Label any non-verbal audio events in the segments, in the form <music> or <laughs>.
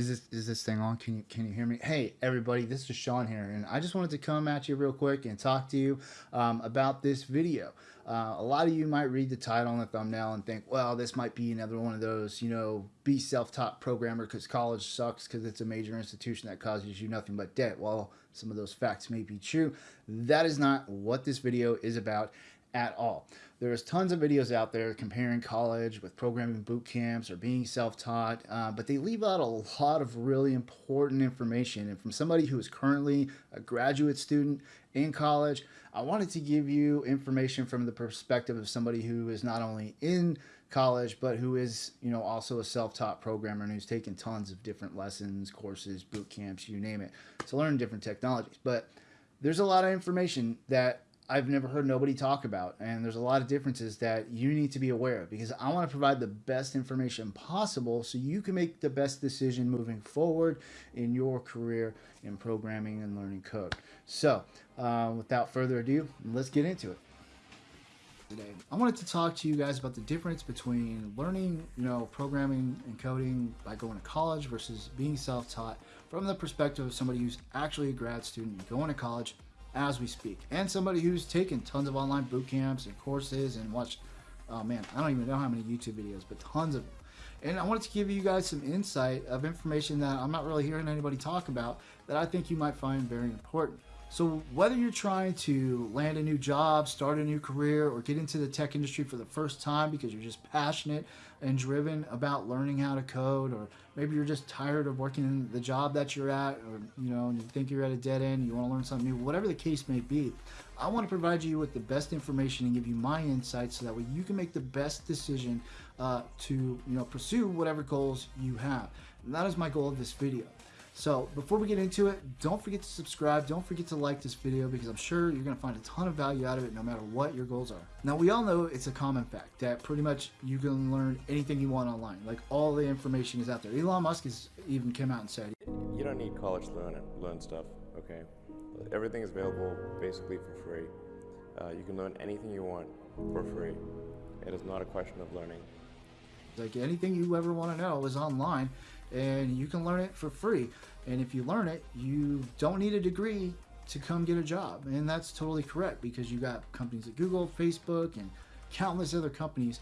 is this is this thing on? Can you can you hear me? Hey everybody, this is Sean here, and I just wanted to come at you real quick and talk to you um, about this video. Uh, a lot of you might read the title and the thumbnail and think, well, this might be another one of those, you know, be self-taught programmer because college sucks because it's a major institution that causes you nothing but debt. Well, some of those facts may be true. That is not what this video is about at all. There's tons of videos out there comparing college with programming boot camps or being self-taught, uh, but they leave out a lot of really important information. And from somebody who is currently a graduate student in college, I wanted to give you information from the perspective of somebody who is not only in college, but who is, you know, also a self-taught programmer and who's taken tons of different lessons, courses, boot camps, you name it, to learn different technologies. But there's a lot of information that I've never heard nobody talk about. And there's a lot of differences that you need to be aware of because I want to provide the best information possible so you can make the best decision moving forward in your career in programming and learning code. So uh, without further ado, let's get into it. Today, I wanted to talk to you guys about the difference between learning, you know, programming and coding by going to college versus being self-taught from the perspective of somebody who's actually a grad student going to college as we speak. And somebody who's taken tons of online boot camps and courses and watched, oh man, I don't even know how many YouTube videos, but tons of them. And I wanted to give you guys some insight of information that I'm not really hearing anybody talk about that I think you might find very important. So whether you're trying to land a new job, start a new career, or get into the tech industry for the first time because you're just passionate and driven about learning how to code, or maybe you're just tired of working the job that you're at, or you know, you think you're at a dead end, you want to learn something new, whatever the case may be, I want to provide you with the best information and give you my insights so that way you can make the best decision uh, to you know pursue whatever goals you have. And that is my goal of this video. So before we get into it, don't forget to subscribe. Don't forget to like this video because I'm sure you're going to find a ton of value out of it no matter what your goals are. Now we all know it's a common fact that pretty much you can learn anything you want online. Like all the information is out there. Elon Musk has even come out and said, You don't need college to learn, it, learn stuff, okay? Everything is available basically for free. Uh, you can learn anything you want for free. It is not a question of learning. Like anything you ever want to know is online and you can learn it for free. And if you learn it, you don't need a degree to come get a job. And that's totally correct because you got companies like Google, Facebook, and countless other companies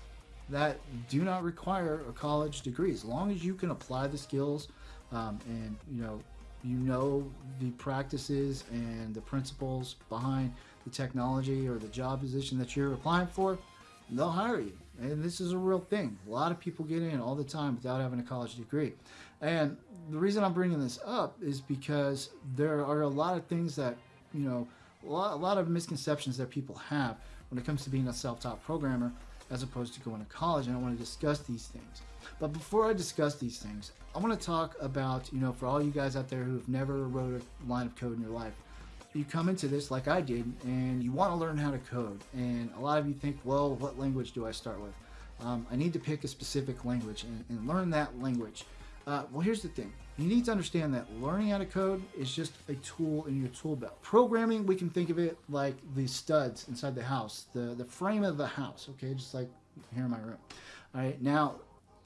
that do not require a college degree. As long as you can apply the skills um, and you know you know the practices and the principles behind the technology or the job position that you're applying for, they'll hire you. And this is a real thing. A lot of people get in all the time without having a college degree. And the reason I'm bringing this up is because there are a lot of things that, you know, a lot, a lot of misconceptions that people have when it comes to being a self-taught programmer as opposed to going to college. And I want to discuss these things. But before I discuss these things, I want to talk about, you know, for all you guys out there who've never wrote a line of code in your life, you come into this like I did and you want to learn how to code. And a lot of you think, well, what language do I start with? Um, I need to pick a specific language and, and learn that language. Uh, well, here's the thing. You need to understand that learning how to code is just a tool in your tool belt. Programming, we can think of it like the studs inside the house, the, the frame of the house, okay? Just like here in my room. All right, now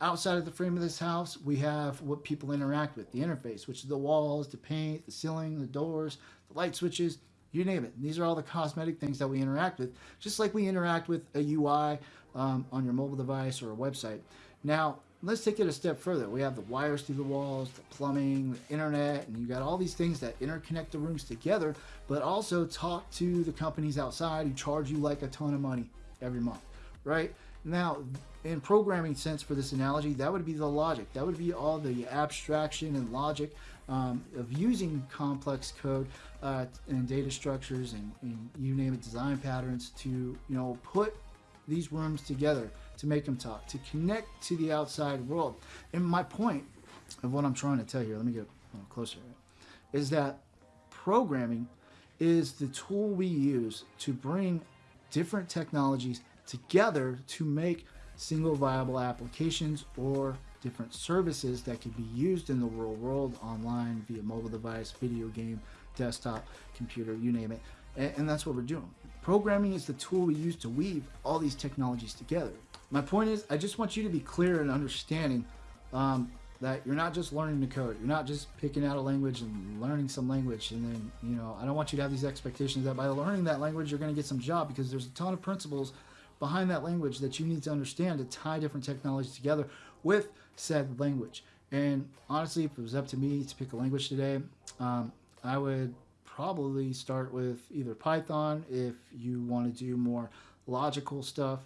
outside of the frame of this house, we have what people interact with, the interface, which is the walls, the paint, the ceiling, the doors, light switches, you name it. These are all the cosmetic things that we interact with, just like we interact with a UI um, on your mobile device or a website. Now, let's take it a step further. We have the wires through the walls, the plumbing, the internet, and you got all these things that interconnect the rooms together, but also talk to the companies outside who charge you like a ton of money every month, right? Now, in programming sense for this analogy, that would be the logic. That would be all the abstraction and logic um, of using complex code uh, and data structures and, and, you name it, design patterns to you know put these rooms together to make them talk, to connect to the outside world. And my point of what I'm trying to tell you, let me get closer, is that programming is the tool we use to bring different technologies together to make single viable applications or different services that can be used in the real world online via mobile device, video game, desktop, computer, you name it. And, and, that's what we're doing. Programming is the tool we use to weave all these technologies together. My point is, I just want you to be clear and understanding um, that you're not just learning to code. You're not just picking out a language and learning some language. And then, you know, I don't want you to have these expectations that by learning that language, you're going to get some job because there's a ton of principles behind that language that you need to understand to tie different technologies together with said language. And honestly, if it was up to me to pick a language today, um, I would probably start with either Python if you want to do more logical stuff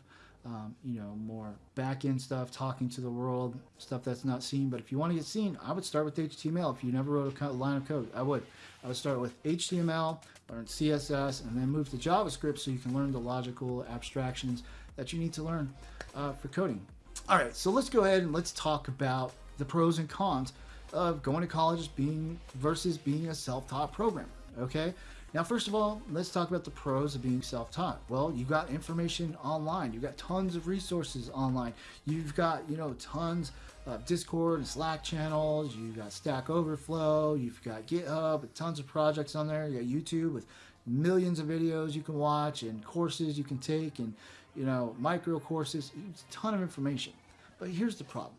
um, you know, more back end stuff, talking to the world, stuff that's not seen. But if you want to get seen, I would start with HTML. If you never wrote a line of code, I would. I would start with HTML, learn CSS, and then move to JavaScript so you can learn the logical abstractions that you need to learn uh, for coding. All right, so let's go ahead and let's talk about the pros and cons of going to college being versus being a self-taught programmer. Okay, now, first of all, let's talk about the pros of being self-taught. Well, you got information online. You've got tons of resources online. You've got, you know, tons of Discord and Slack channels. You've got Stack Overflow. You've got GitHub tons of projects on there. You got YouTube with millions of videos you can watch and courses you can take and, you know, micro courses. It's a ton of information. But here's the problem,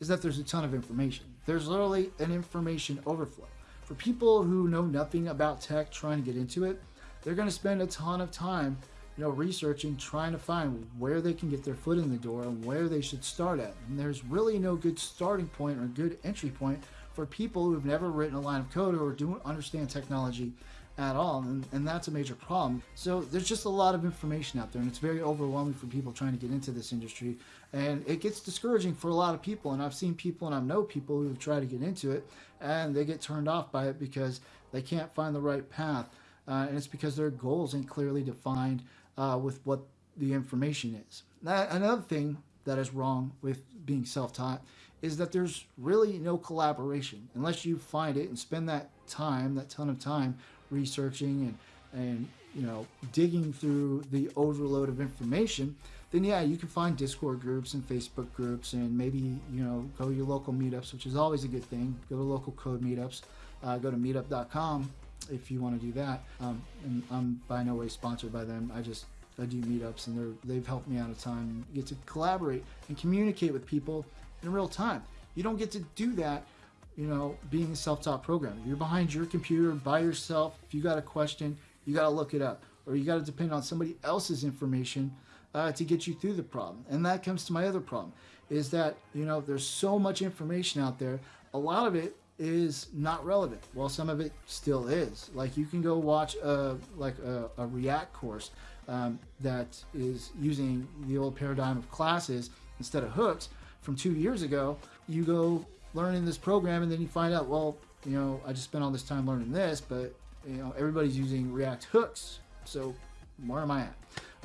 is that there's a ton of information. There's literally an information overflow for people who know nothing about tech trying to get into it, they're going to spend a ton of time, you know, researching, trying to find where they can get their foot in the door and where they should start at. And there's really no good starting point or good entry point for people who've never written a line of code or don't understand technology at all. And, and that's a major problem. So there's just a lot of information out there, and it's very overwhelming for people trying to get into this industry. And it gets discouraging for a lot of people. And I've seen people and I know people who've tried to get into it and they get turned off by it because they can't find the right path. Uh, and it's because their goals ain't clearly defined uh, with what the information is. Now, another thing that is wrong with being self-taught is that there's really no collaboration unless you find it and spend that time, that ton of time researching and, and you know, digging through the overload of information, then yeah, you can find Discord groups and Facebook groups and maybe, you know, go to your local meetups, which is always a good thing. Go to local code meetups. Uh, go to meetup.com if you want to do that. Um, and I'm by no way sponsored by them. I just I do meetups and they're they've helped me out ton. You get to collaborate and communicate with people in real time. You don't get to do that, you know, being a self-taught programmer. You're behind your computer by yourself. If you got a question, you got to look it up, or you got to depend on somebody else's information uh, to get you through the problem. And that comes to my other problem, is that you know there's so much information out there. A lot of it is not relevant. Well, some of it still is. Like you can go watch a like a, a React course um, that is using the old paradigm of classes instead of hooks from two years ago. You go learning this program, and then you find out, well, you know, I just spent all this time learning this, but you know, everybody's using React hooks. So where am I at?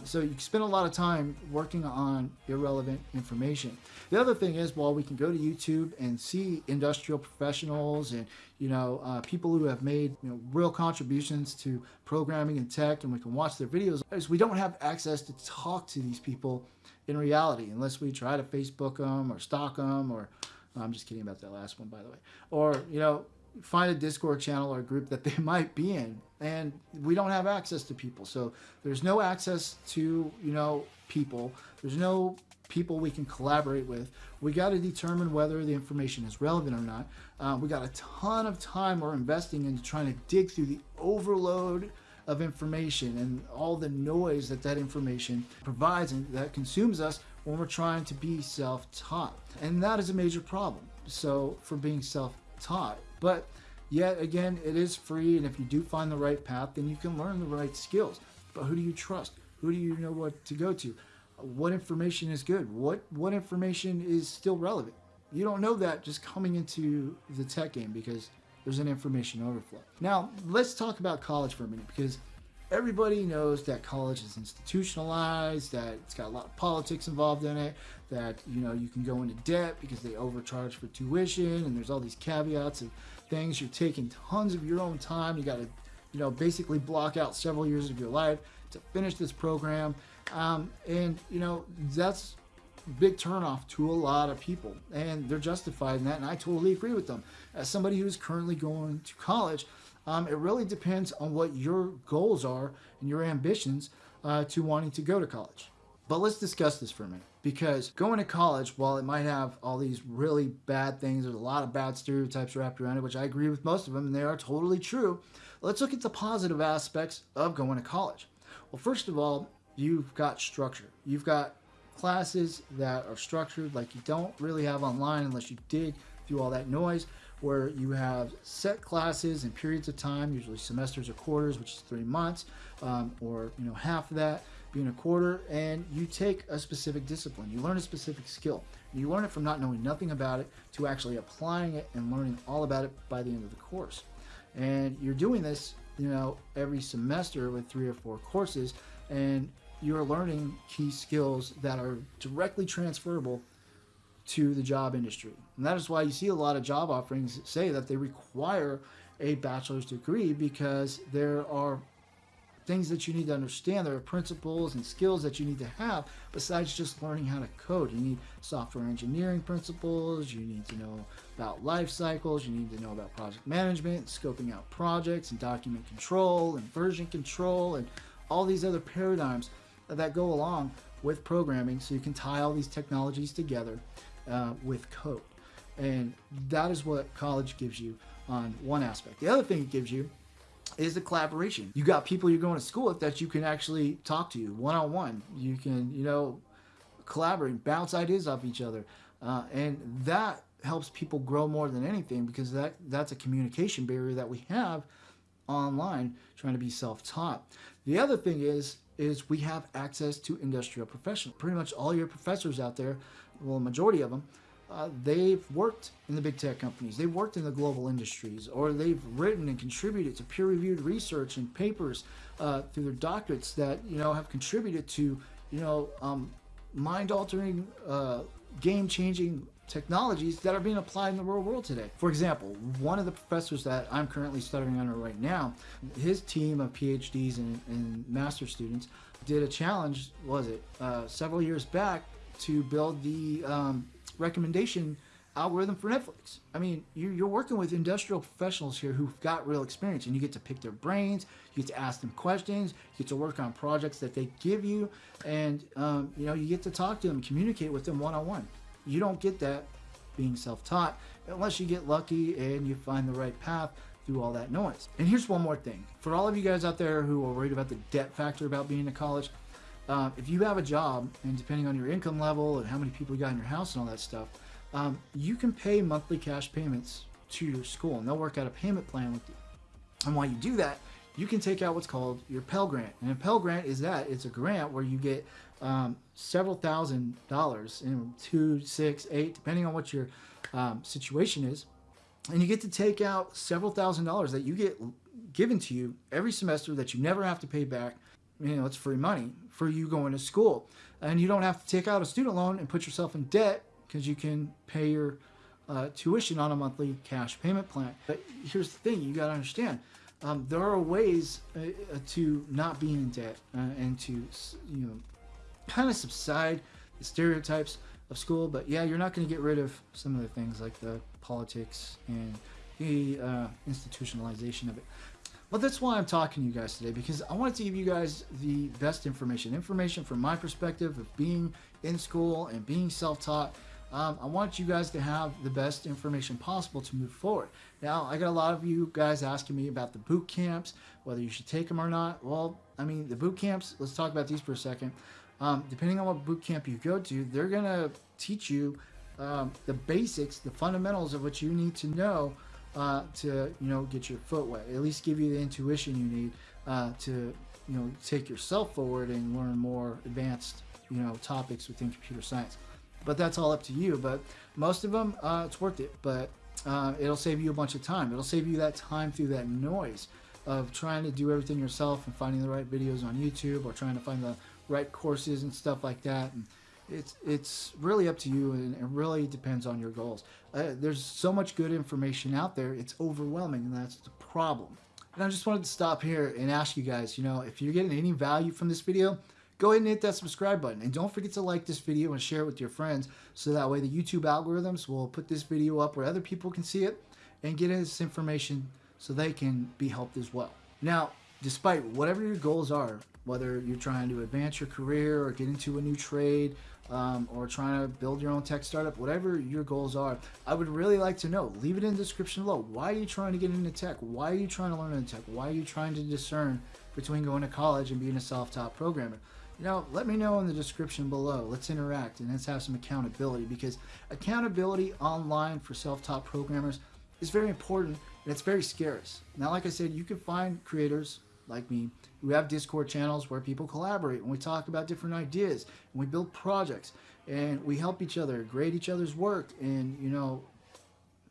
So you spend a lot of time working on irrelevant information. The other thing is, while we can go to YouTube and see industrial professionals and you know uh, people who have made you know, real contributions to programming and tech, and we can watch their videos, is we don't have access to talk to these people in reality unless we try to Facebook them or stalk them or I'm just kidding about that last one, by the way. Or you know, find a Discord channel or group that they <laughs> might be in. And we don't have access to people. So there's no access to, you know, people. There's no people we can collaborate with. We got to determine whether the information is relevant or not. Uh, we got a ton of time we're investing into trying to dig through the overload of information and all the noise that that information provides and that consumes us when we're trying to be self-taught. And that is a major problem. So for being self-taught, but yet again, it is free, and if you do find the right path, then you can learn the right skills. But who do you trust? Who do you know what to go to? What information is good? What what information is still relevant? You don't know that just coming into the tech game because there's an information overflow. Now, let's talk about college for a minute because everybody knows that college is institutionalized, that it's got a lot of politics involved in it, that you know you can go into debt because they overcharge for tuition, and there's all these caveats of things. You're taking tons of your own time. You got to, you know, basically block out several years of your life to finish this program, um, and you know that's big turnoff to a lot of people, and they're justified in that, and I totally agree with them. As somebody who's currently going to college, um, it really depends on what your goals are and your ambitions uh, to wanting to go to college. But let's discuss this for a minute because going to college, while it might have all these really bad things, there's a lot of bad stereotypes wrapped around it, which I agree with most of them, and they are totally true. Let's look at the positive aspects of going to college. Well, first of all, you've got structure. You've got classes that are structured like you don't really have online unless you dig through all that noise where you have set classes and periods of time usually semesters or quarters which is three months um, or you know half of that being a quarter and you take a specific discipline. You learn a specific skill. You learn it from not knowing nothing about it to actually applying it and learning all about it by the end of the course. And you're doing this you know every semester with three or four courses and you're learning key skills that are directly transferable to the job industry. And that is why you see a lot of job offerings say that they require a bachelor's degree because there are things that you need to understand. There are principles and skills that you need to have besides just learning how to code. You need software engineering principles. You need to know about life cycles. You need to know about project management, scoping out projects, and document control, and version control, and all these other paradigms that go along with programming so you can tie all these technologies together uh, with code. And that is what college gives you on one aspect. The other thing it gives you is the collaboration. You got people you're going to school with that you can actually talk to you one on one. You can, you know, collaborate, bounce ideas off each other. Uh, and that helps people grow more than anything because that that's a communication barrier that we have online trying to be self-taught. The other thing is is we have access to industrial professionals. Pretty much all your professors out there, well, majority of them, uh, they've worked in the big tech companies, they've worked in the global industries, or they've written and contributed to peer-reviewed research and papers uh, through their doctorates that you know have contributed to you know um, mind-altering, uh, game-changing technologies that are being applied in the real world today. For example, one of the professors that I'm currently studying under right now, his team of PhDs and, and master students did a challenge, was it, uh, several years back to build the um, recommendation algorithm for Netflix. I mean, you're working with industrial professionals here who've got real experience and you get to pick their brains, you get to ask them questions, you get to work on projects that they give you, and um, you know, you get to talk to them, communicate with them one-on-one. -on -one. You don't get that being self-taught unless you get lucky and you find the right path through all that noise. And here's one more thing. For all of you guys out there who are worried about the debt factor about being in college, um, if you have a job, and depending on your income level and how many people you got in your house and all that stuff, um, you can pay monthly cash payments to your school, and they'll work out a payment plan with you. And while you do that, you can take out what's called your Pell Grant. And a Pell Grant is that it's a grant where you get um, several thousand dollars, in two, six, eight, depending on what your um, situation is, and you get to take out several thousand dollars that you get given to you every semester that you never have to pay back. You know, it's free money for you going to school, and you don't have to take out a student loan and put yourself in debt because you can pay your uh, tuition on a monthly cash payment plan. But here's the thing: you got to understand um, there are ways uh, to not be in debt uh, and to you know kind of subside the stereotypes of school. But yeah, you're not going to get rid of some of the things like the politics and the uh, institutionalization of it. But that's why I'm talking to you guys today because I wanted to give you guys the best information, information from my perspective of being in school and being self-taught um, I want you guys to have the best information possible to move forward. Now, I got a lot of you guys asking me about the boot camps, whether you should take them or not. Well, I mean, the boot camps, let's talk about these for a second. Um, depending on what boot camp you go to, they're going to teach you um, the basics, the fundamentals of what you need to know uh, to, you know, get your foot wet. At least give you the intuition you need uh, to, you know, take yourself forward and learn more advanced, you know, topics within computer science but that's all up to you. But most of them, uh, it's worth it. But uh, it'll save you a bunch of time. It'll save you that time through that noise of trying to do everything yourself and finding the right videos on YouTube or trying to find the right courses and stuff like that. And it's it's really up to you and it really depends on your goals. Uh, there's so much good information out there. It's overwhelming and that's the problem. And I just wanted to stop here and ask you guys, you know, if you're getting any value from this video, go ahead and hit that subscribe button. And don't forget to like this video and share it with your friends so that way the YouTube algorithms will put this video up where other people can see it and get this information so they can be helped as well. Now, despite whatever your goals are, whether you're trying to advance your career or get into a new trade um, or trying to build your own tech startup, whatever your goals are, I would really like to know. Leave it in the description below. Why are you trying to get into tech? Why are you trying to learn into tech? Why are you trying to discern between going to college and being a self-taught programmer? You know, let me know in the description below. Let's interact and let's have some accountability because accountability online for self-taught programmers is very important and it's very scarce. Now, like I said, you can find creators like me who have Discord channels where people collaborate and we talk about different ideas and we build projects and we help each other, grade each other's work, and you know,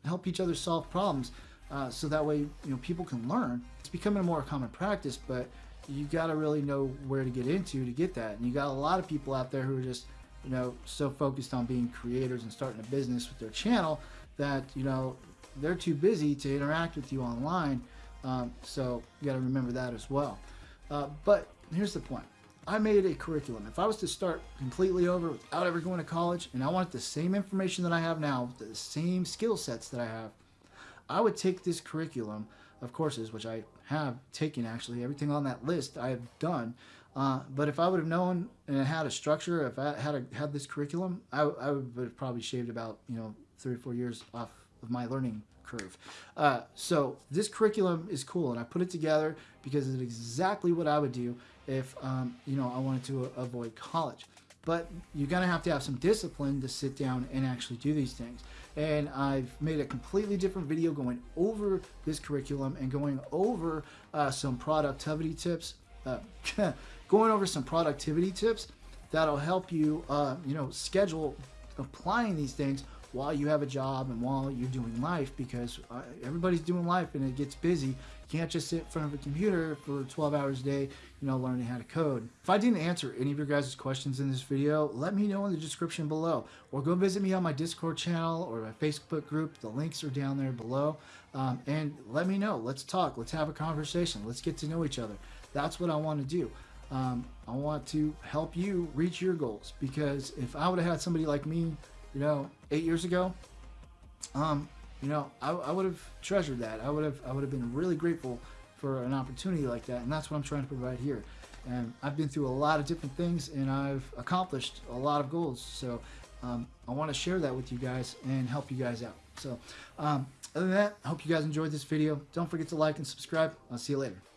help each other solve problems. Uh, so that way, you know, people can learn. It's becoming a more common practice, but you got to really know where to get into to get that. And you got a lot of people out there who are just, you know, so focused on being creators and starting a business with their channel that you know they're too busy to interact with you online. Um, so you got to remember that as well. Uh, but here's the point. I made a curriculum. If I was to start completely over without ever going to college and I wanted the same information that I have now, the same skill sets that I have, I would take this curriculum of courses, which I have taken actually, everything on that list I have done. Uh, but if I would have known and had a structure, if I had a, had this curriculum, I, I would have probably shaved about you know three or four years off of my learning curve. Uh, so this curriculum is cool, and I put it together because it's exactly what I would do if um, you know I wanted to avoid college. But you're gonna have to have some discipline to sit down and actually do these things. And I've made a completely different video going over this curriculum and going over uh, some productivity tips. Uh, <laughs> going over some productivity tips that'll help you, uh, you know, schedule applying these things while you have a job and while you're doing life because uh, everybody's doing life and it gets busy. You can't just sit in front of a computer for 12 hours a day, you know, learning how to code. If I didn't answer any of your guys' questions in this video, let me know in the description below or go visit me on my Discord channel or my Facebook group. The links are down there below. Um, and let me know. Let's talk. Let's have a conversation. Let's get to know each other. That's what I want to do. Um, I want to help you reach your goals because if I would have had somebody like me you know, eight years ago, um, you know, I, I would have treasured that. I would have I would have been really grateful for an opportunity like that, and that's what I'm trying to provide here. And I've been through a lot of different things, and I've accomplished a lot of goals. So um, I want to share that with you guys and help you guys out. So um, other than that, I hope you guys enjoyed this video. Don't forget to like and subscribe. I'll see you later.